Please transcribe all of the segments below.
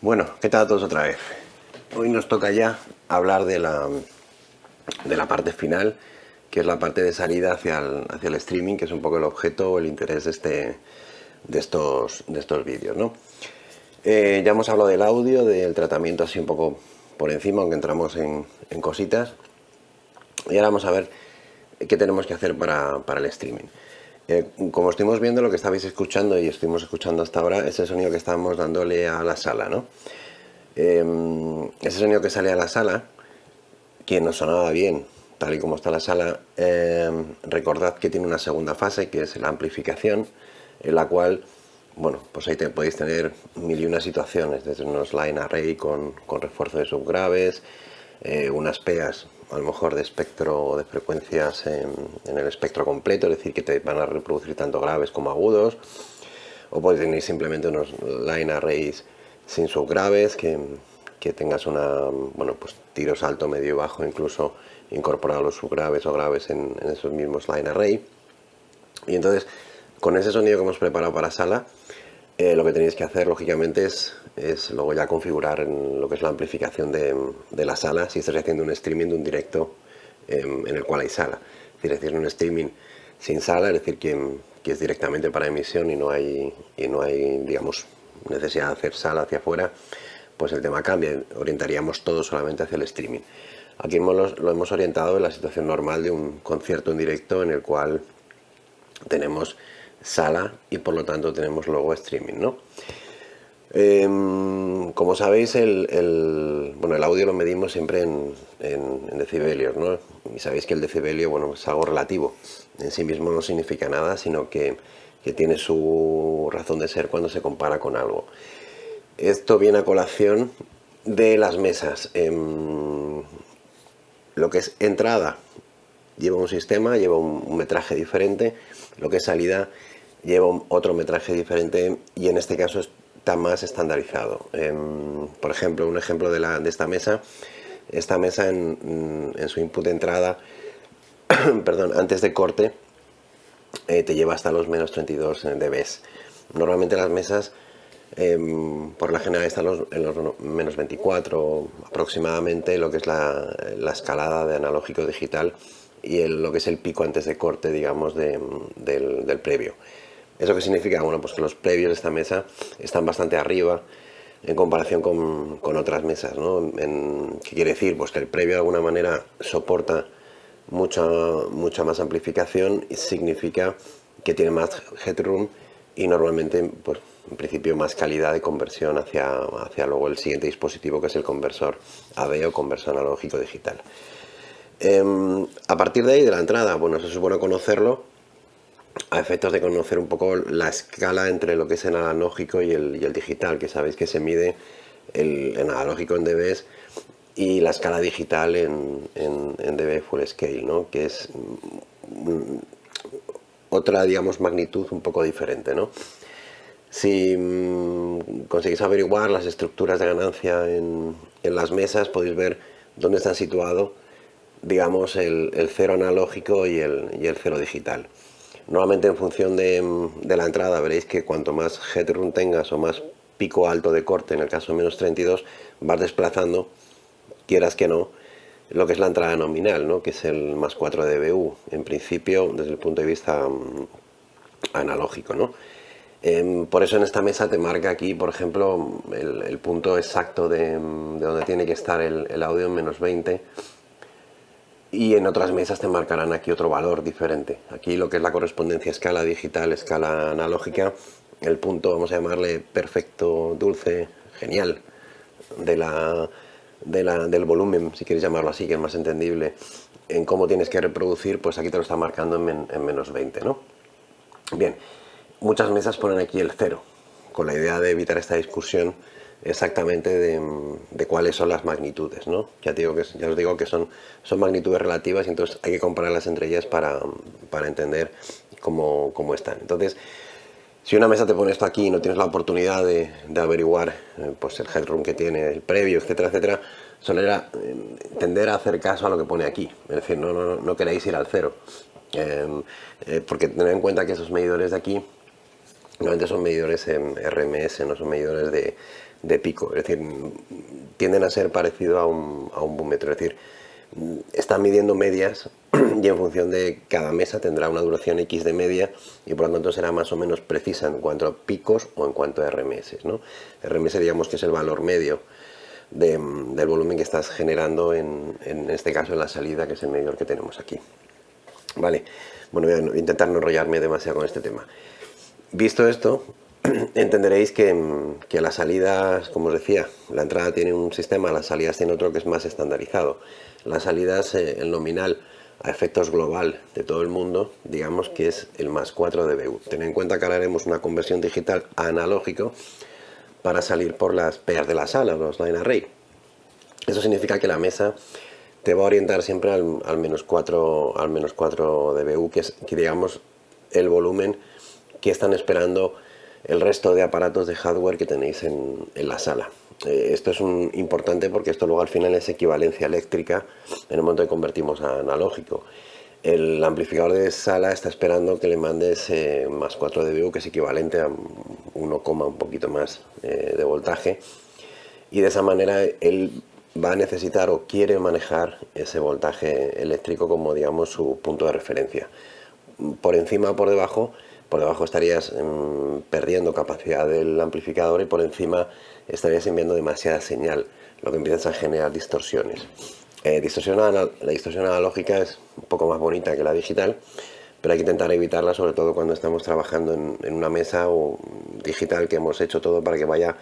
Bueno, ¿qué tal a todos otra vez? Hoy nos toca ya hablar de la, de la parte final, que es la parte de salida hacia el, hacia el streaming, que es un poco el objeto o el interés de, este, de estos, de estos vídeos. ¿no? Eh, ya hemos hablado del audio, del tratamiento así un poco por encima, aunque entramos en, en cositas. Y ahora vamos a ver qué tenemos que hacer para, para el streaming. Eh, como estuvimos viendo, lo que estabais escuchando y estuvimos escuchando hasta ahora es el sonido que estábamos dándole a la sala, ¿no? Em, ese sonido que sale a la sala, que nos sonaba bien, tal y como está la sala, em, recordad que tiene una segunda fase, que es la amplificación, en la cual, bueno, pues ahí te, podéis tener mil y unas situaciones, desde unos line array con, con refuerzo de subgraves, eh, unas peas a lo mejor de espectro de frecuencias en, el espectro completo, es decir, que te van a reproducir tanto graves como agudos, o puedes tener simplemente unos line arrays sin subgraves, que, que tengas una, bueno, pues tiros alto, medio y bajo, incluso incorporar los subgraves o graves en, en esos mismos line array. Y entonces, con ese sonido que hemos preparado para sala, eh, lo que tenéis que hacer, lógicamente, es, es, luego ya configurar en lo que es la amplificación de, de la sala, si estás haciendo un streaming de un directo em, en el cual hay sala. Es decir, un streaming sin sala, es decir, que, que, es directamente para emisión y no hay, y no hay digamos, necesidad de hacer sala hacia afuera, pues el tema cambia, orientaríamos todo solamente hacia el streaming. Aquí hemos, lo hemos orientado en la situación normal de un concierto en directo en el cual tenemos sala y por lo tanto tenemos luego streaming, ¿no? Em, como sabéis, el, bueno, el audio lo medimos siempre en, decibelios, ¿no? Y sabéis que el decibelio bueno, es algo relativo. En sí mismo no significa nada, sino que, tiene su razón de ser cuando se compara con algo. Esto viene a colación de las mesas. Em, lo que es entrada lleva un sistema, lleva un metraje diferente. Lo que es salida lleva otro metraje diferente y en este caso está más estandarizado. Em, por ejemplo, un ejemplo de, la, de esta mesa, esta mesa en, su input de entrada, perdón, antes de corte, eh, te lleva hasta los menos 32 dB. Normalmente las mesas em, por la general están en los menos 24 aproximadamente lo que es la, escalada de analógico digital y lo que es el pico antes de corte digamos del previo ¿Eso qué significa? Bueno, pues que los previos de esta mesa están bastante arriba en comparación con, otras mesas, ¿no? ¿Qué quiere decir? Pues que el previo de alguna manera soporta mucha, mucha más amplificación y significa que tiene más headroom y normalmente, pues, en principio, más calidad de conversión hacia, hacia luego el siguiente dispositivo que es el conversor AV o conversor analógico digital. Em, a partir de ahí, de la entrada, bueno, se supone conocerlo, a efectos de conocer un poco la escala entre lo que es el analógico y el, digital, que sabéis que se mide el, analógico en dB y la escala digital en, dB full scale, ¿no? que es mm, otra digamos magnitud un poco diferente. ¿no? Si mm, conseguís averiguar las estructuras de ganancia en, las mesas, podéis ver dónde están situados digamos el, cero analógico y el, y el cero digital. Nuevamente en función de, la entrada veréis que cuanto más headroom tengas o más pico alto de corte, en el caso menos 32, vas desplazando, quieras que no, lo que es la entrada nominal, ¿no? que es el más 4 dBu, en principio desde el punto de vista mm, analógico. ¿no? Em, por eso en esta mesa te marca aquí, por ejemplo, el, punto exacto de, donde tiene que estar el, el audio en menos 20 y en otras mesas te marcarán aquí otro valor diferente. Aquí lo que es la correspondencia escala digital, escala analógica, el punto, vamos a llamarle perfecto, dulce, genial, de la, del volumen, si quieres llamarlo así, que es más entendible, en cómo tienes que reproducir, pues aquí te lo está marcando en, en menos 20, ¿no? Bien, muchas mesas ponen aquí el cero, con la idea de evitar esta discusión exactamente de, cuáles son las magnitudes, ¿no? Ya, digo que, ya os digo que son, son magnitudes relativas y entonces hay que compararlas entre ellas para, entender cómo, están. Entonces, si una mesa te pone esto aquí y no tienes la oportunidad de, averiguar eh, pues el headroom que tiene, el previo, etcétera, etcétera, solera eh, tender a hacer caso a lo que pone aquí. Es decir, no, no, no queréis ir al cero. Eh, porque tened en cuenta que esos medidores de aquí Normalmente son medidores en RMS, no son medidores de, pico. Es decir, tienden a ser parecido a un, a un búmetro. Es decir, están midiendo medias y en función de cada mesa tendrá una duración X de media y por lo tanto será más o menos precisa en cuanto a picos o en cuanto a RMS. ¿no? RMS digamos que es el valor medio del volumen que estás generando en, en, este caso en la salida que es el medidor que tenemos aquí. Vale, bueno voy a intentar no enrollarme demasiado con este tema. Visto esto, entenderéis que, que, las salidas, como os decía, la entrada tiene un sistema, las salidas tiene otro que es más estandarizado. Las salidas, eh, el nominal a efectos global de todo el mundo, digamos que es el más 4 dBU. Ten en cuenta que ahora haremos una conversión digital analógico para salir por las PEAs de la sala, los line array. Eso significa que la mesa te va a orientar siempre al, menos 4 al menos 4 dBU, que es que digamos el volumen que están esperando el resto de aparatos de hardware que tenéis en, la sala. Eh, esto es importante porque esto luego al final es equivalencia eléctrica en el momento que convertimos a analógico. El amplificador de sala está esperando que le mandes eh, más 4 dBu, que es equivalente a 1, un poquito más eh, de voltaje. Y de esa manera él va a necesitar o quiere manejar ese voltaje eléctrico como digamos su punto de referencia. Por encima o por debajo por debajo estarías mm, perdiendo capacidad del amplificador y por encima estarías enviando demasiada señal, lo que empiezas a generar distorsiones. Eh, la distorsión analógica es un poco más bonita que la digital, pero hay que intentar evitarla, sobre todo cuando estamos trabajando en, una mesa o digital que hemos hecho todo para que vaya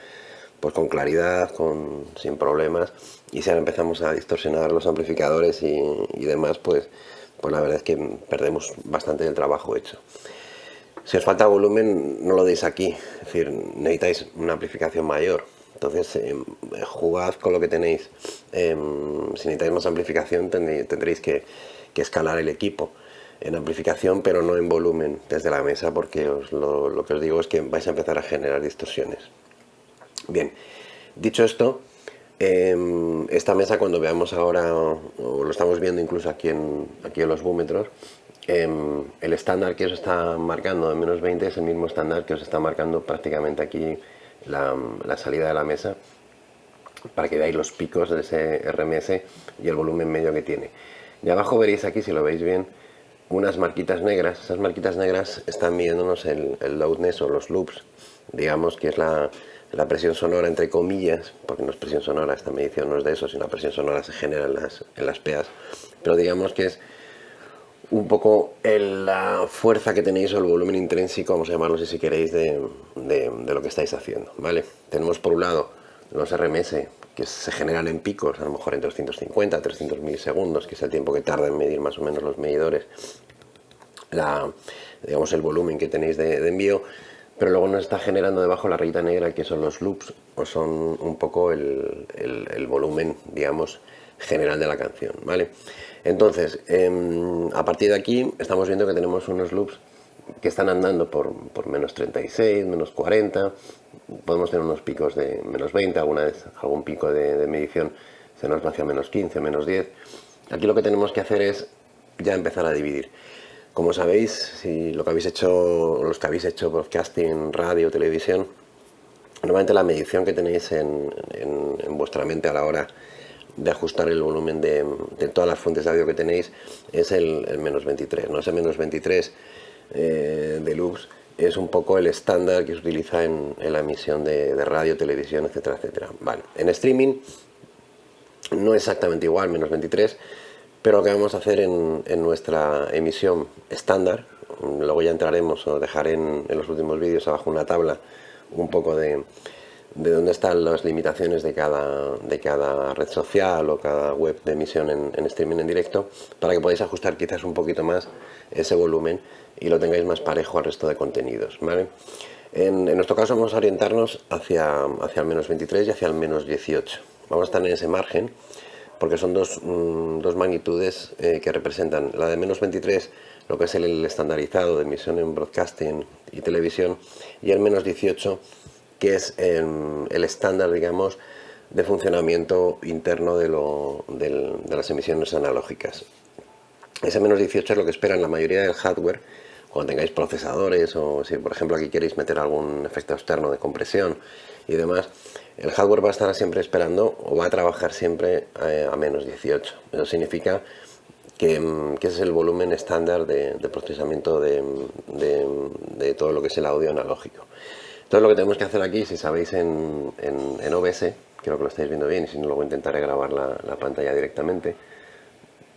pues con claridad, con, sin problemas, y si ahora empezamos a distorsionar los amplificadores y, y demás, pues, pues la verdad es que perdemos bastante del trabajo hecho. Si os falta volumen, no lo deis aquí. Es decir, necesitáis una amplificación mayor. Entonces, em, jugad con lo que tenéis. Em, si necesitáis más amplificación, tendréis que, escalar el equipo en amplificación, pero no en volumen desde la mesa, porque lo, que os digo es que vais a empezar a generar distorsiones. Bien, dicho esto, em, esta mesa cuando veamos ahora, o lo estamos viendo incluso aquí en, aquí en los búmetros, Em, el estándar que os está marcando de menos 20 es el mismo estándar que os está marcando prácticamente aquí la, salida de la mesa para que veáis los picos de ese RMS y el volumen medio que tiene. Y abajo veréis aquí, si lo veis bien, unas marquitas negras. Esas marquitas negras están midiéndonos el, loudness o los loops, digamos que es la, presión sonora entre comillas, porque no es presión sonora, esta medición no es de eso, sino la presión sonora se genera en las, en las PEAs, pero digamos que es un poco la fuerza que tenéis o el volumen intrínseco, vamos a llamarlo si queréis, de, lo que estáis haciendo, ¿vale? Tenemos por un lado los RMS que se generan en picos, a lo mejor en 250, 300 milisegundos, que es el tiempo que tarda en medir más o menos los medidores, la, digamos el volumen que tenéis de, envío, pero luego nos está generando debajo la rayita negra que son los loops, o son un poco el, el volumen, digamos, general de la canción, ¿vale? Entonces, em, a partir de aquí estamos viendo que tenemos unos loops que están andando por, menos 36, menos 40, podemos tener unos picos de menos 20, alguna vez algún pico de, medición se nos va hacia menos 15, menos 10. Aquí lo que tenemos que hacer es ya empezar a dividir. Como sabéis, si lo que habéis hecho, los que habéis hecho podcasting, radio, televisión, normalmente la medición que tenéis en, en vuestra mente a la hora de ajustar el volumen de, todas las fuentes de audio que tenéis es el, menos 23. ¿no? Ese menos 23 eh, de loops es un poco el estándar que se utiliza en, la emisión de, radio, televisión, etcétera, etcétera. Vale. En streaming no exactamente igual, menos 23, pero lo que vamos a hacer en, nuestra emisión estándar, luego ya entraremos o dejaré en los últimos vídeos abajo una tabla un poco de, de dónde están las limitaciones de cada, de cada red social o cada web de emisión en, streaming en directo para que podáis ajustar quizás un poquito más ese volumen y lo tengáis más parejo al resto de contenidos. ¿vale? En, nuestro caso vamos a orientarnos hacia, hacia el menos 23 y hacia el menos 18. Vamos a estar en ese margen porque son dos, mm, dos magnitudes eh, que representan la de menos 23 lo que es el estandarizado de emisión en broadcasting y televisión y el menos 18 que es el estándar, digamos, de funcionamiento interno de, las emisiones analógicas. Ese menos 18 es lo que esperan la mayoría del hardware cuando tengáis procesadores o si por ejemplo aquí queréis meter algún efecto externo de compresión y demás, el hardware va a estar siempre esperando o va a trabajar siempre eh, a, menos 18. Eso significa que, mm, ese es el volumen estándar de, procesamiento de, todo lo que es el audio analógico. Entonces lo que tenemos que hacer aquí, si sabéis en, OBS, creo que lo estáis viendo bien y si no luego intentaré grabar la, la pantalla directamente,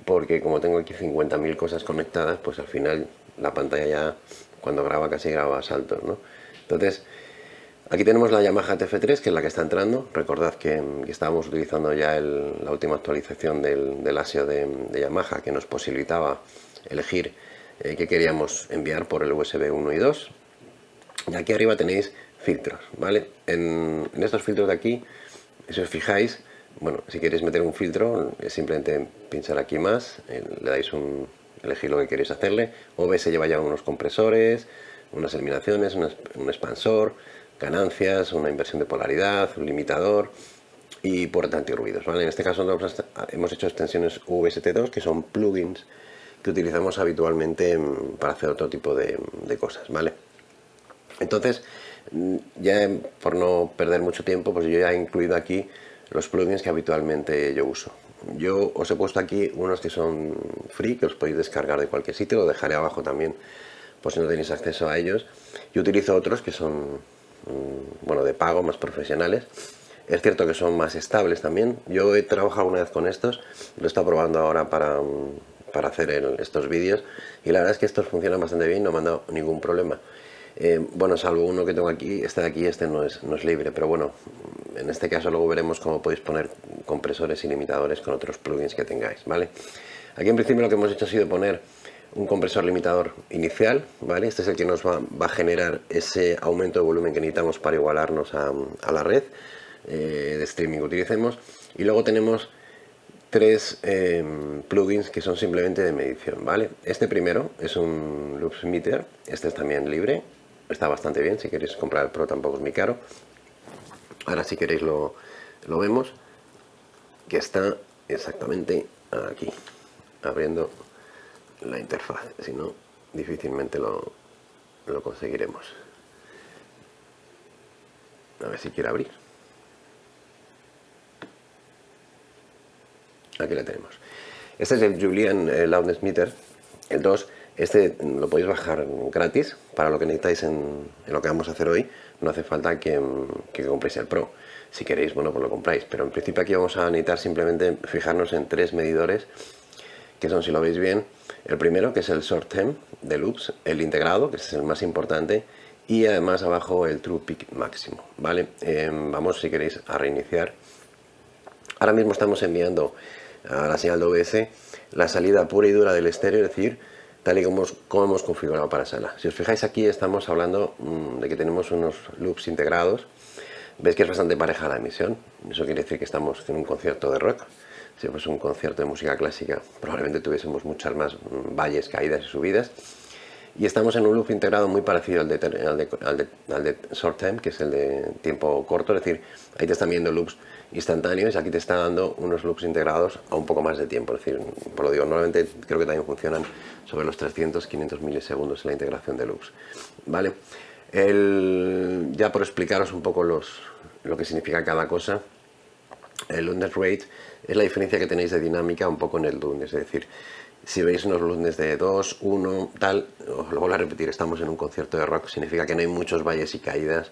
porque como tengo aquí 50.000 cosas conectadas, pues al final la pantalla ya cuando graba casi graba a saltos, ¿no? Entonces, Aquí tenemos la Yamaha TF3, que es la que está entrando. Recordad que, estábamos utilizando ya la última actualización del, ASIO de, Yamaha, que nos posibilitaba elegir eh, qué queríamos enviar por el USB 1 y 2. Y aquí arriba tenéis filtros, ¿vale? En, estos filtros de aquí, si os fijáis, bueno, si queréis meter un filtro, es simplemente pinchar aquí más, le dais un, elegir lo que queréis hacerle. OBS lleva ya unos compresores, unas eliminaciones, un expansor, ganancias, una inversión de polaridad, un limitador y puerta antirruidos. ¿vale? En este caso hemos hecho extensiones VST2 que son plugins que utilizamos habitualmente para hacer otro tipo de, cosas. ¿vale? Entonces, mm, ya por no perder mucho tiempo, pues yo ya he incluido aquí los plugins que habitualmente yo uso. Yo os he puesto aquí unos que son free, que os podéis descargar de cualquier sitio, lo dejaré abajo también por si no tenéis acceso a ellos. Y utilizo otros que son Mm, bueno, de pago, más profesionales. Es cierto que son más estables también. Yo he trabajado una vez con estos, lo he estado probando ahora para, mm, para hacer estos vídeos y la verdad es que estos funcionan bastante bien, no me han dado ningún problema. Eh, bueno, salvo uno que tengo aquí, este de aquí, este no es, no es libre, pero bueno, en este caso luego veremos cómo podéis poner compresores y limitadores con otros plugins que tengáis, ¿vale? Aquí en principio lo que hemos hecho ha sido poner un compresor limitador inicial, ¿vale? Este es el que nos va, a generar ese aumento de volumen que necesitamos para igualarnos a, la red eh, de streaming que utilicemos. Y luego tenemos tres eh, plugins que son simplemente de medición, ¿vale? Este primero es un Loops Meter, este es también libre, está bastante bien, si queréis comprar el Pro tampoco es muy caro. Ahora si queréis lo, lo vemos, que está exactamente aquí, abriendo la interfaz, si no difícilmente lo, lo conseguiremos. A ver si quiere abrir. Aquí la tenemos. Este es el Julian eh, Loudness Meter, el 2. Este lo podéis bajar gratis para lo que necesitáis en, lo que vamos a hacer hoy. No hace falta que, compréis el Pro. Si queréis, bueno, pues lo compráis. Pero en principio aquí vamos a necesitar simplemente fijarnos en tres medidores que son, si lo veis bien, el primero, que es el short term de loops, el integrado, que es el más importante, y además abajo el true peak máximo, ¿vale? Em, vamos, si queréis, a reiniciar. Ahora mismo estamos enviando a la señal de OBS la salida pura y dura del estéreo, es decir, tal y como, como hemos configurado para sala. Si os fijáis aquí estamos hablando mm, de que tenemos unos loops integrados. Veis que es bastante pareja la emisión. Eso quiere decir que estamos en un concierto de rock si fuese un concierto de música clásica, probablemente tuviésemos muchas más valles, caídas y subidas. Y estamos en un loop integrado muy parecido al de, al de, short time, que es el de tiempo corto, es decir, ahí te están viendo loops instantáneos y aquí te está dando unos loops integrados a un poco más de tiempo. Es decir, por lo digo, normalmente creo que también funcionan sobre los 300, 500 milisegundos en la integración de loops. ¿Vale? ya por explicaros un poco los, lo que significa cada cosa, el Lundner Rate es la diferencia que tenéis de dinámica un poco en el Lundner, es decir, si veis unos lunes de 2, 1, tal, os lo vuelvo a repetir, estamos en un concierto de rock, significa que no hay muchos valles y caídas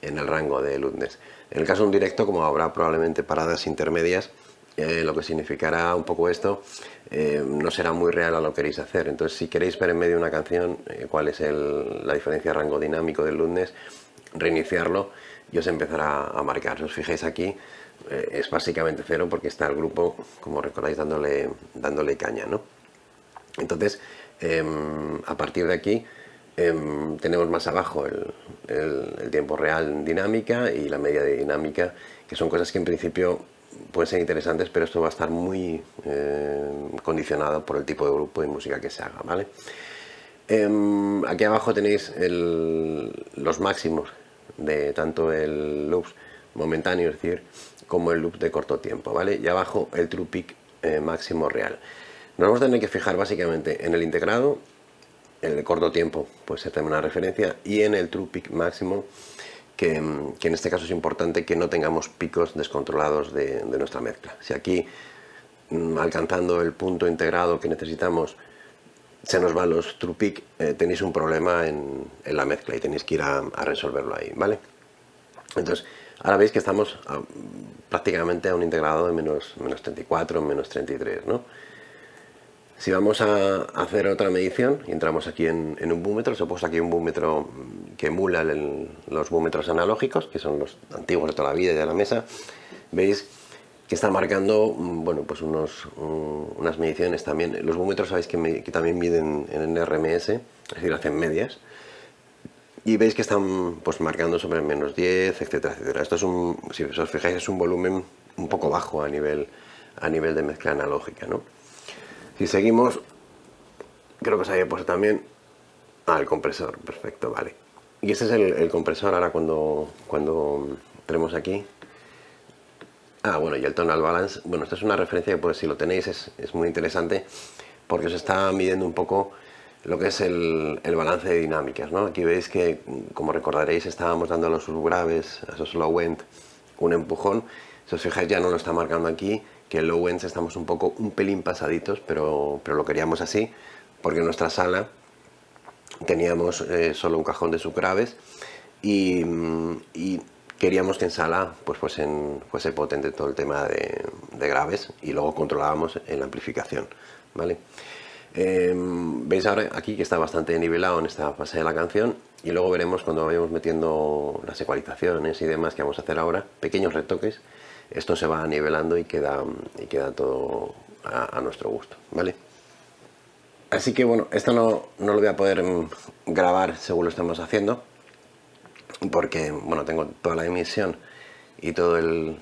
en el rango de Lundnes. En el caso de un directo, como habrá probablemente paradas intermedias, eh, lo que significará un poco esto eh, no será muy real a lo que queréis hacer. Entonces, si queréis ver en medio de una canción eh, cuál es la diferencia de rango dinámico del Lundnes, reiniciarlo y os empezará a marcar. Si os fijáis aquí, es básicamente cero porque está el grupo, como recordáis, dándole, dándole caña. ¿no? Entonces, em, a partir de aquí, em, tenemos más abajo el, tiempo real dinámica y la media de dinámica, que son cosas que en principio pueden ser interesantes, pero esto va a estar muy em, condicionado por el tipo de grupo de música que se haga. ¿vale? aquí abajo tenéis los máximos de tanto el loops momentáneo, es decir, como el loop de corto tiempo, ¿vale? Y abajo el true peak eh, máximo real. Nos vamos a tener que fijar básicamente en el integrado, el corto tiempo pues se hace una referencia y en el true peak máximo que, que, en este caso es importante que no tengamos picos descontrolados de, nuestra mezcla. Si aquí mm, alcanzando el punto integrado que necesitamos se nos van los true peak, eh, tenéis un problema en, en, la mezcla y tenéis que ir a, resolverlo ahí, ¿vale? Entonces, ahora veis que estamos prácticamente a un integrado de menos, menos 34, menos 33, ¿no? Si vamos a hacer otra medición y entramos aquí en, en un búmetro, os he puesto aquí un búmetro que emula los búmetros analógicos, que son los antiguos de toda la vida y de la mesa, veis que está marcando bueno, pues unos, un, unas mediciones también. Los búmetros sabéis que, también miden en RMS, es decir, hacen medias. Y veis que están pues marcando sobre menos 10, etcétera, etcétera. Esto es un, si os fijáis, es un volumen un poco bajo a nivel, a nivel de mezcla analógica, ¿no? Si seguimos, creo que os había puesto también ah, el compresor, perfecto, vale. Y este es el, compresor ahora cuando, cuando tenemos aquí. Ah, bueno, y el tonal balance, bueno, esto es una referencia que pues si lo tenéis es, es muy interesante porque os está midiendo un poco lo que es el, el, balance de dinámicas, ¿no? Aquí veis que, como recordaréis, estábamos dando a los subgraves, a esos low end, un empujón. Si os fijáis ya no lo está marcando aquí, que en low ends estamos un poco, un pelín pasaditos, pero, pero lo queríamos así, porque en nuestra sala teníamos eh, solo un cajón de subgraves y, y, queríamos que en sala pues fuesen, fuese potente todo el tema de, graves y luego controlábamos en la amplificación, ¿vale? Eh, veis ahora aquí que está bastante nivelado en esta fase de la canción y luego veremos cuando vayamos metiendo las ecualizaciones y demás que vamos a hacer ahora, pequeños retoques, esto se va nivelando y queda, y queda todo a, nuestro gusto, ¿vale? Así que bueno, esto no, no, lo voy a poder mm, grabar según lo estamos haciendo, porque bueno, tengo toda la emisión y todo el,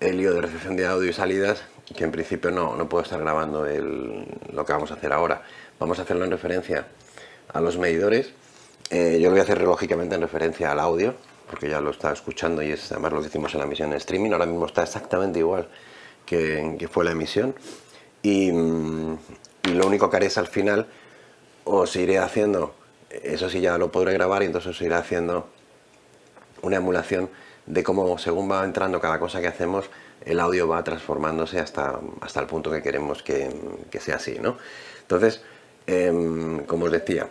el lío de recepción de audio y salidas, que en principio no, no puedo estar grabando el, lo que vamos a hacer ahora. Vamos a hacerlo en referencia a los medidores. Eh, yo lo voy a hacer lógicamente en referencia al audio, porque ya lo está escuchando y es además lo que hicimos en la emisión en streaming. Ahora mismo está exactamente igual que, que fue la emisión. Y, y lo único que haré es al final os iré haciendo, eso sí ya lo podré grabar y entonces os iré haciendo una emulación de cómo según va entrando cada cosa que hacemos el audio va transformándose hasta, hasta el punto que queremos que, que sea así, ¿no? Entonces, eh, como os decía,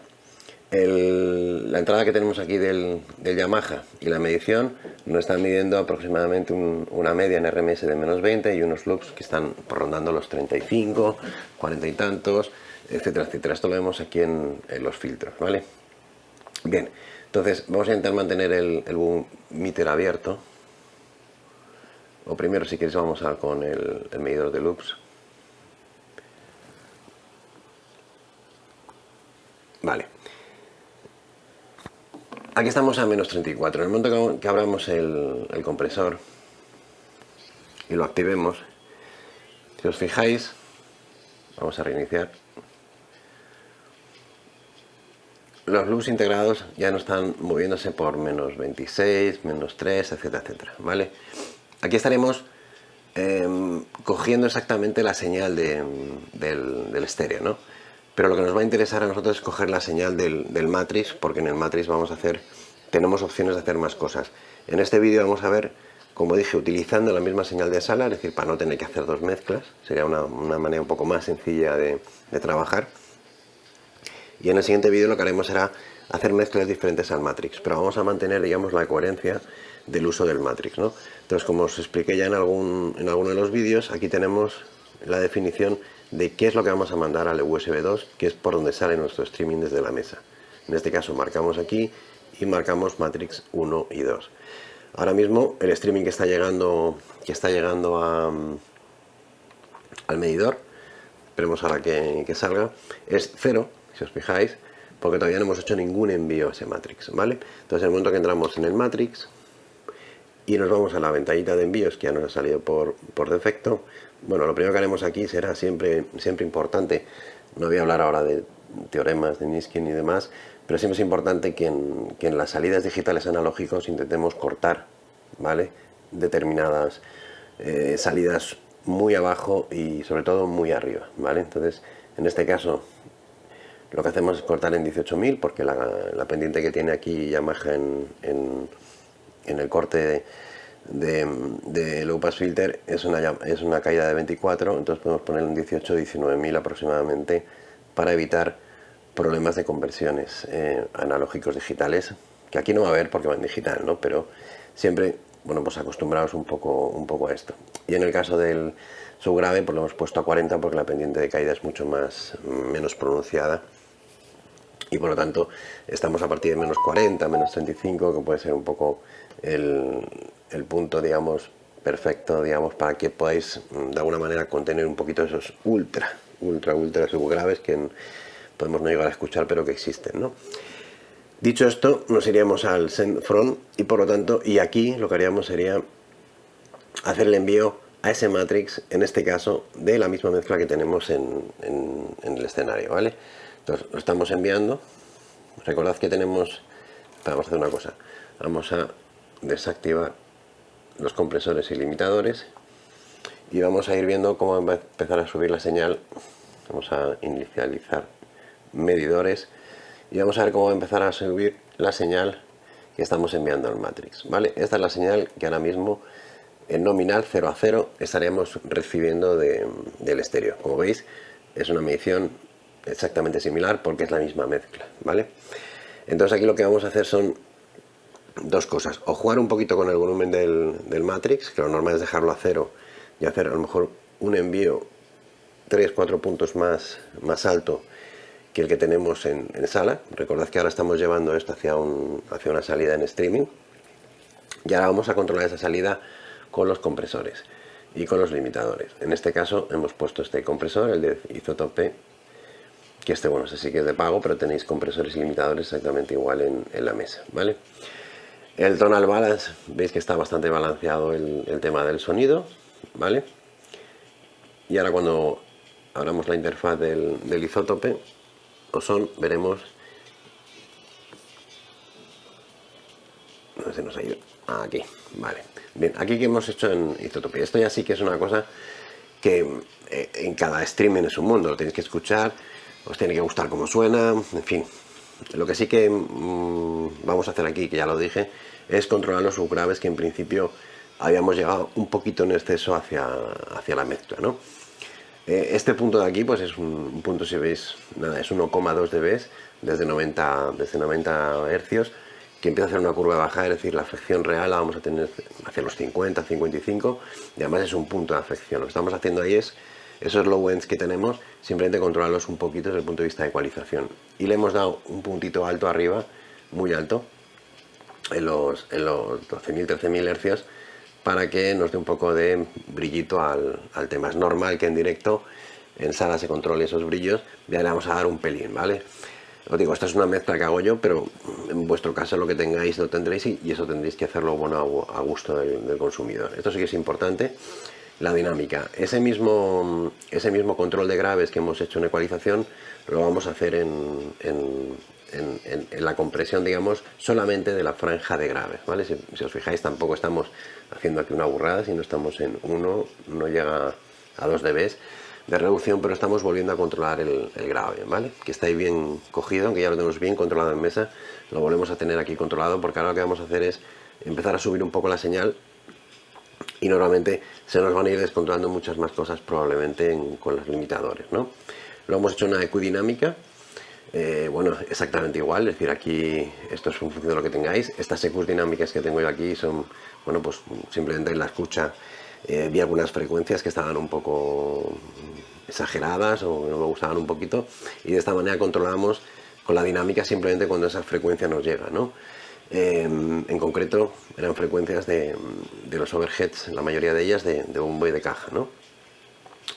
la entrada que tenemos aquí del, del, Yamaha y la medición nos están midiendo aproximadamente un, una media en RMS de menos 20 y unos loops que están rondando los 35, 40 y tantos, etcétera, etcétera. Esto lo vemos aquí en, los filtros, ¿vale? Bien, entonces vamos a intentar mantener el, boom meter abierto o primero si quieres vamos a con el medidor de loops vale aquí estamos a menos 34 en el momento que abramos el, compresor y lo activemos si os fijáis vamos a reiniciar los loops integrados ya no están moviéndose por menos 26, menos 3, etcétera, etcétera, ¿vale? Aquí estaremos eh, cogiendo exactamente la señal de, del, del, estéreo, ¿no? Pero lo que nos va a interesar a nosotros es coger la señal del, del matrix, porque en el matrix vamos a hacer, tenemos opciones de hacer más cosas. En este vídeo vamos a ver, como dije, utilizando la misma señal de sala, es decir, para no tener que hacer dos mezclas, sería una, una manera un poco más sencilla de, de trabajar. Y en el siguiente vídeo lo que haremos será hacer mezclas diferentes al matrix, pero vamos a mantener, digamos, la coherencia del uso del matrix, ¿no? Entonces, como os expliqué ya en, algún, en alguno de los vídeos, aquí tenemos la definición de qué es lo que vamos a mandar al USB 2, que es por donde sale nuestro streaming desde la mesa. En este caso marcamos aquí y marcamos matrix 1 y 2. Ahora mismo el streaming que está llegando, que está llegando a, al medidor, esperemos ahora que, salga, es 0, si os fijáis, porque todavía no hemos hecho ningún envío a ese matrix, ¿vale? Entonces, en el momento que entramos en el matrix, y nos vamos a la ventanita de envíos que ya nos ha salido por, por defecto bueno lo primero que haremos aquí será siempre siempre importante no voy a hablar ahora de teoremas de Niskin y demás pero siempre es importante que en, que en las salidas digitales analógicos intentemos cortar vale determinadas eh, salidas muy abajo y sobre todo muy arriba vale entonces en este caso lo que hacemos es cortar en 18.000 porque la, pendiente que tiene aquí Yamaha en, en, el corte de, de, low pass filter es una, es una caída de 24, entonces podemos poner en 18 19.000 aproximadamente para evitar problemas de conversiones eh, analógicos digitales, que aquí no va a haber porque va en digital, ¿no? pero siempre bueno, pues acostumbrados un poco, un poco a esto. Y en el caso del subgrave, pues lo hemos puesto a 40 porque la pendiente de caída es mucho más menos pronunciada y por lo tanto estamos a partir de menos 40, menos 35, que puede ser un poco el, punto, digamos, perfecto, digamos, para que podáis mm, de alguna manera contener un poquito esos ultra, ultra, ultra subgraves que podemos no llegar a escuchar, pero que existen, ¿no? Dicho esto, nos iríamos al send from y por lo tanto, y aquí lo que haríamos sería hacer el envío a ese matrix, en este caso, de la misma mezcla que tenemos en, el escenario, ¿vale? Entonces, lo estamos enviando. Recordad que tenemos... Vamos a hacer una cosa. Vamos a desactivar los compresores y limitadores. Y vamos a ir viendo cómo va a empezar a subir la señal. Vamos a inicializar medidores y vamos a ver cómo va a empezar a subir la señal que estamos enviando al matrix vale esta es la señal que ahora mismo en nominal 0 a 0 estaremos recibiendo del estéreo como veis es una medición exactamente similar porque es la misma mezcla vale entonces aquí lo que vamos a hacer son dos cosas o jugar un poquito con el volumen del, del matrix que lo normal es dejarlo a cero y hacer a lo mejor un envío 3-4 puntos más, más alto que el que tenemos en, sala. Recordad que ahora estamos llevando esto hacia, un, hacia una salida en streaming. Y ahora vamos a controlar esa salida con los compresores y con los limitadores. En este caso hemos puesto este compresor, el de Isotope, que este, bueno, sé si que es de pago, pero tenéis compresores y limitadores exactamente igual en, la mesa, ¿vale? El tonal balance, veis que está bastante balanceado el, tema del sonido, ¿vale? Y ahora cuando abramos la interfaz del, del isótope, son, veremos. No se nos ha ido. Aquí, vale. Bien, aquí que hemos hecho en Isotopía esto ya sí que es una cosa que eh, en cada streaming es un mundo lo tenéis que escuchar os tiene que gustar cómo suena, en fin lo que sí que mm, vamos a hacer aquí, que ya lo dije es controlar los subgraves que en principio habíamos llegado un poquito en exceso hacia, hacia la mezcla, ¿no? Eh, este punto de aquí pues es un, punto, si veis, nada, es 1,2 dB desde 90, desde 90 hercios que empieza a hacer una curva baja, es decir, la afección real la vamos a tener hacia los 50, 55 y además es un punto de afección. Lo que estamos haciendo ahí es esos low ends que tenemos, simplemente controlarlos un poquito desde el punto de vista de ecualización. Y le hemos dado un puntito alto arriba, muy alto, en los, en los 12.000, 13.000 hercios, para que nos dé un poco de brillito al, tema. Es normal que en directo en sala se controle esos brillos, ya le vamos a dar un pelín, ¿vale? Os digo, esta es una mezcla que hago yo, pero en vuestro caso lo que tengáis lo tendréis y, eso tendréis que hacerlo bueno a, gusto del, consumidor. Esto sí que es importante, la dinámica. Ese mismo, ese mismo control de graves que hemos hecho en ecualización lo vamos a hacer en, en, la compresión, digamos, solamente de la franja de graves, ¿vale? Si, os fijáis, tampoco estamos haciendo aquí una burrada, sino estamos en 1, no llega a 2 dB de reducción, pero estamos volviendo a controlar el, grave, ¿vale? Que está ahí bien cogido, aunque ya lo tenemos bien controlado en mesa, lo volvemos a tener aquí controlado, porque ahora lo que vamos a hacer es empezar a subir un poco la señal y normalmente se nos van a ir descontrolando muchas más cosas probablemente con los limitadores, ¿no? Lo hemos hecho una ecudinámica, eh, bueno, exactamente igual, es decir, aquí esto es en función de lo que tengáis. Estas EQs dinámicas que tengo yo aquí son, bueno, pues simplemente en la escucha eh, vi algunas frecuencias que estaban un poco exageradas o no me gustaban un poquito y de esta manera controlamos con la dinámica simplemente cuando esa frecuencia nos llega, ¿no? Em, en concreto eran frecuencias de, los overheads, la mayoría de ellas de, de bombo y de caja, ¿no?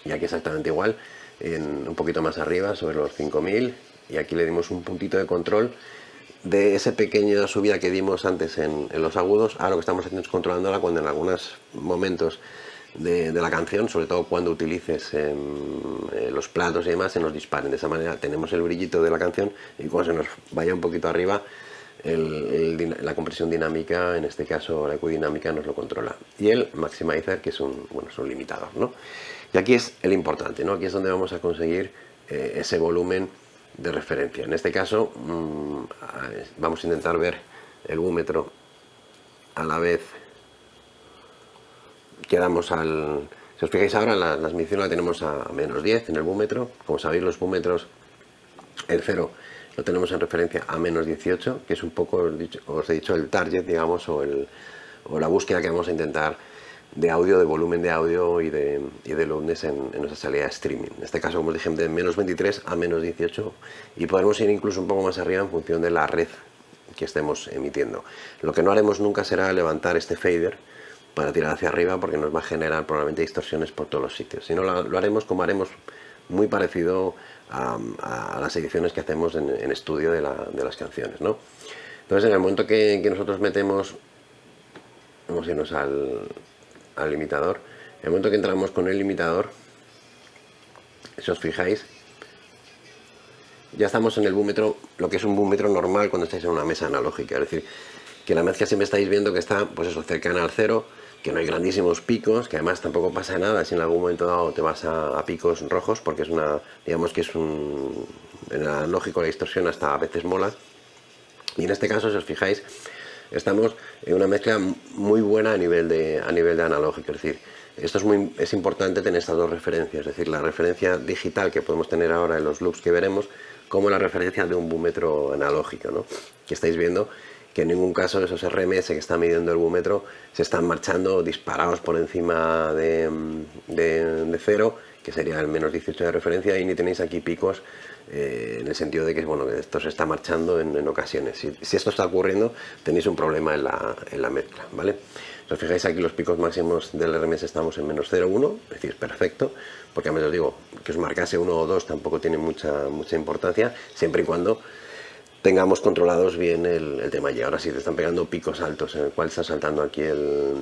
Y aquí exactamente igual, un poquito más arriba, sobre los 5000 y aquí le dimos un puntito de control de esa pequeña subida que dimos antes en, los agudos, ahora lo que estamos haciendo es controlándola cuando en algunos momentos de, la canción, sobre todo cuando utilices em, eh, los platos y demás, se nos disparen. De esa manera tenemos el brillito de la canción y cuando se nos vaya un poquito arriba, la compresión dinámica, en este caso la ecodinámica, nos lo controla. Y el maximizer, que es un, bueno, es un limitador. ¿no? Y aquí es el importante, ¿no? aquí es donde vamos a conseguir eh, ese volumen de referencia. En este caso mm, vamos a intentar ver el búmetro a la vez que damos al... Si os fijáis ahora, la, las mediciones la tenemos a menos 10 en el búmetro. Como sabéis, los búmetros, el cero lo tenemos en referencia a menos 18, que es un poco, os he dicho, el target, digamos, o, la búsqueda que vamos a intentar de audio, de volumen de audio y de, y de loudness en, nuestra salida de streaming. En este caso, como os dije, de menos 23 a menos 18 y podemos ir incluso un poco más arriba en función de la red que estemos emitiendo. Lo que no haremos nunca será levantar este fader para tirar hacia arriba porque nos va a generar probablemente distorsiones por todos los sitios. Si no, lo, haremos como haremos muy parecido a, las ediciones que hacemos en, estudio de, las canciones. ¿no? Entonces, en el momento que, que nosotros metemos, vamos a irnos al, al limitador. En el momento que entramos con el limitador, si os fijáis, ya estamos en el búmetro, lo que es un búmetro normal cuando estáis en una mesa analógica. Es decir, que la mezcla siempre estáis viendo que está, pues eso, cercana al cero, que no hay grandísimos picos, que además tampoco pasa nada si en algún momento dado te vas a, picos rojos, porque es una, digamos que es un, en el analógico la distorsión hasta a veces mola. Y en este caso, si os fijáis, estamos en una mezcla muy buena a nivel de, a nivel de analógico, es decir, esto es, muy, es importante tener estas dos referencias, es decir, la referencia digital que podemos tener ahora en los loops que veremos, como la referencia de un búmetro analógico, ¿no? que estáis viendo que en ningún caso esos RMS que está midiendo el búmetro se están marchando disparados por encima de, de cero, que sería el menos 18 de referencia, y ni tenéis aquí picos eh, en el sentido de que bueno, esto se está marchando en, ocasiones. Si, esto está ocurriendo, tenéis un problema en la, en la mezcla, ¿vale? Os fijáis aquí los picos máximos del RMS estamos en menos 0,1, es decir, perfecto, porque a os digo, que os marcase uno o dos tampoco tiene mucha, mucha importancia, siempre y cuando tengamos controlados bien el, tema. Y ahora si te están pegando picos altos en el cual está saltando aquí el,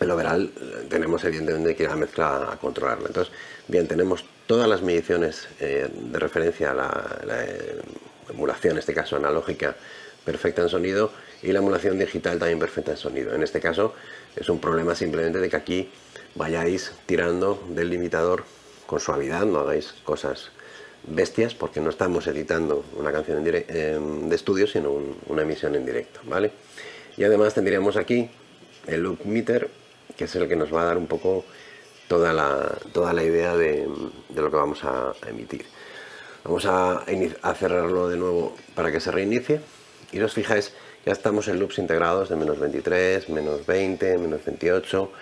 el overall, tenemos evidentemente que ir a la mezcla a controlarlo. Entonces, bien, tenemos todas las mediciones eh, de referencia a la, emulación, en este caso analógica, perfecta en sonido y la emulación digital también perfecta en sonido. En este caso es un problema simplemente de que aquí vayáis tirando del limitador con suavidad, no hagáis cosas bestias porque no estamos editando una canción en de estudio sino una emisión en directo, ¿vale? Y además tendríamos aquí el loop meter que es el que nos va a dar un poco toda la, toda la idea de, lo que vamos a emitir. Vamos a, cerrarlo de nuevo para que se reinicie y os fijáis, ya estamos en loops integrados de menos 23, menos 20, menos 28,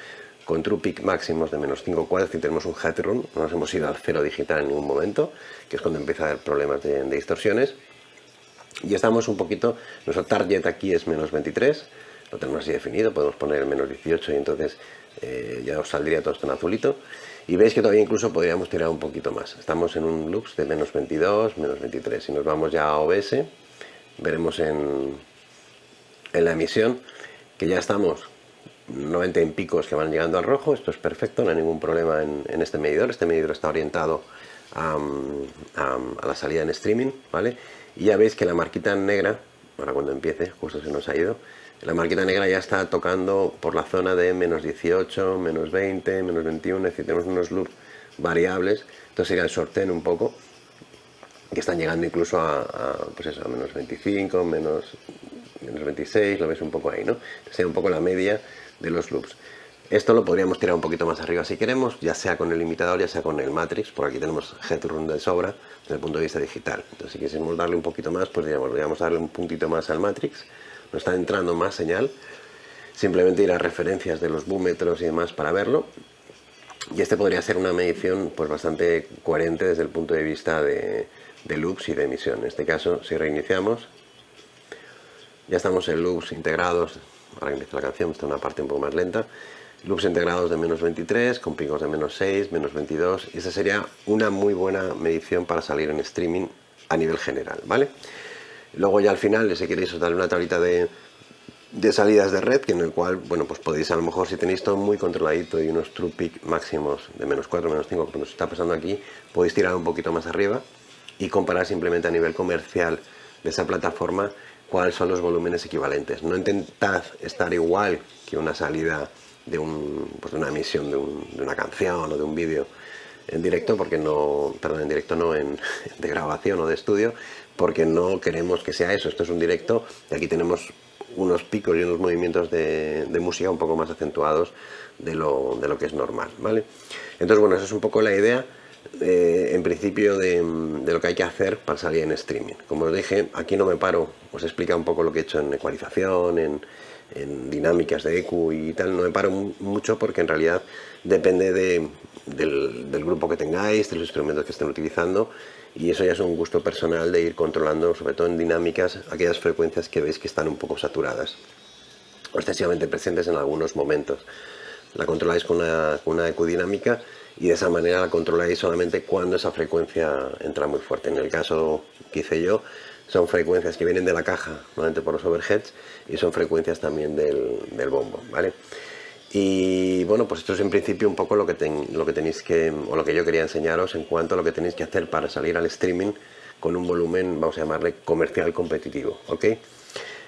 con true peak máximos de menos 5,4 y tenemos un headroom, no nos hemos ido al cero digital en ningún momento, que es cuando empieza a haber problemas de, distorsiones. Y estamos un poquito, nuestro target aquí es menos 23, lo tenemos así definido, podemos poner menos 18 y entonces eh, ya os saldría todo esto en azulito. Y veis que todavía incluso podríamos tirar un poquito más. Estamos en un lux de menos 22 menos 23 si nos vamos ya a OBS veremos en, en la emisión que ya estamos 90 en picos que van llegando al rojo esto es perfecto, no hay ningún problema en, este medidor este medidor está orientado a, a, la salida en streaming ¿vale? y ya veis que la marquita negra ahora cuando empiece, justo se nos ha ido la marquita negra ya está tocando por la zona de menos 18, menos 20, menos 21, es decir, tenemos unos loops variables, entonces sería el sorteo un poco, que están llegando incluso a, pues eso, a menos 25, menos, menos 26, lo ves un poco ahí, ¿no? Sería un poco la media de los loops. Esto lo podríamos tirar un poquito más arriba si queremos, ya sea con el limitador, ya sea con el matrix, por aquí tenemos headroom de sobra desde el punto de vista digital. Entonces si quisiéramos darle un poquito más, pues podríamos darle un puntito más al matrix, no está entrando más señal, simplemente ir a referencias de los búmetros y demás para verlo. Y este podría ser una medición pues bastante coherente desde el punto de vista de, loops y de emisión. En este caso, si reiniciamos, ya estamos en loops integrados, ahora inicia la canción, está una parte un poco más lenta, loops integrados de menos 23, con picos de menos 6, menos 22, y esa sería una muy buena medición para salir en streaming a nivel general, ¿vale? Luego ya al final, si queréis os darle una tablita de, salidas de red, que en el cual, bueno, pues podéis a lo mejor si tenéis todo muy controladito y unos true peak máximos de menos 4, menos 5, como nos está pasando aquí, podéis tirar un poquito más arriba y comparar simplemente a nivel comercial de esa plataforma cuáles son los volúmenes equivalentes. No intentad estar igual que una salida de, un, pues de una emisión de, una canción o de un vídeo en directo porque no, perdón, en directo no, en, de grabación o de estudio, porque no queremos que sea eso. Esto es un directo y aquí tenemos unos picos y unos movimientos de, música un poco más acentuados de lo, de lo, que es normal, ¿vale? Entonces, bueno, esa es un poco la idea, eh, en principio, de, lo que hay que hacer para salir en streaming. Como os dije, aquí no me paro, os explica un poco lo que he hecho en ecualización, en, dinámicas de EQ y tal, no me paro mucho porque en realidad depende de, del, grupo que tengáis, de los instrumentos que estén utilizando y eso ya es un gusto personal de ir controlando, sobre todo en dinámicas, aquellas frecuencias que veis que están un poco saturadas o excesivamente presentes en algunos momentos. La controláis con una, con una dinámica y de esa manera la controláis solamente cuando esa frecuencia entra muy fuerte. En el caso que hice yo, son frecuencias que vienen de la caja, normalmente por los overheads, y son frecuencias también del, del bombo, ¿vale? Y bueno, pues esto es en principio un poco lo que, lo que tenéis que, o lo que yo quería enseñaros en cuanto a lo que tenéis que hacer para salir al streaming con un volumen, vamos a llamarle comercial competitivo, ¿ok?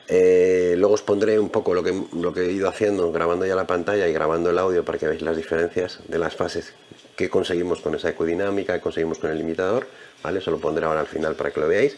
Eh, luego os pondré un poco lo que, lo que he ido haciendo, grabando ya la pantalla y grabando el audio para que veáis las diferencias de las fases que conseguimos con esa ecodinámica, que conseguimos con el limitador, ¿vale? Eso lo pondré ahora al final para que lo veáis.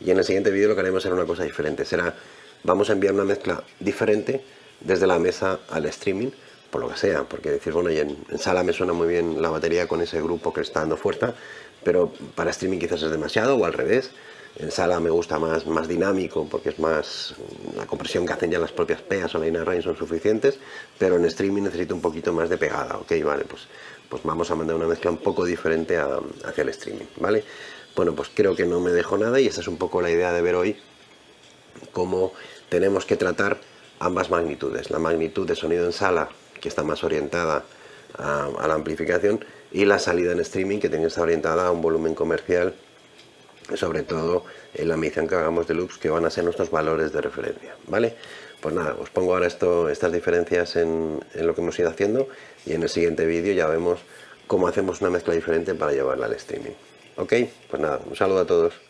Y en el siguiente vídeo lo que haremos será una cosa diferente, será, vamos a enviar una mezcla diferente desde la mesa al streaming, por lo que sea, porque decir, bueno, y en, sala me suena muy bien la batería con ese grupo que está dando fuerza, pero para streaming quizás es demasiado o al revés. En sala me gusta más, más dinámico porque es más la compresión que hacen ya las propias peas o la range son suficientes, pero en streaming necesito un poquito más de pegada, ok, vale, pues, pues vamos a mandar una mezcla un poco diferente hacia el streaming, ¿vale? Bueno, pues creo que no me dejo nada y esa es un poco la idea de ver hoy cómo tenemos que tratar ambas magnitudes. La magnitud de sonido en sala, que está más orientada a, la amplificación, y la salida en streaming, que tiene que estar orientada a un volumen comercial, sobre todo en la medición que hagamos de loops, que van a ser nuestros valores de referencia. ¿vale? Pues nada, os pongo ahora esto, estas diferencias en, en lo que hemos ido haciendo y en el siguiente vídeo ya vemos cómo hacemos una mezcla diferente para llevarla al streaming. Ok, pues nada, un saludo a todos.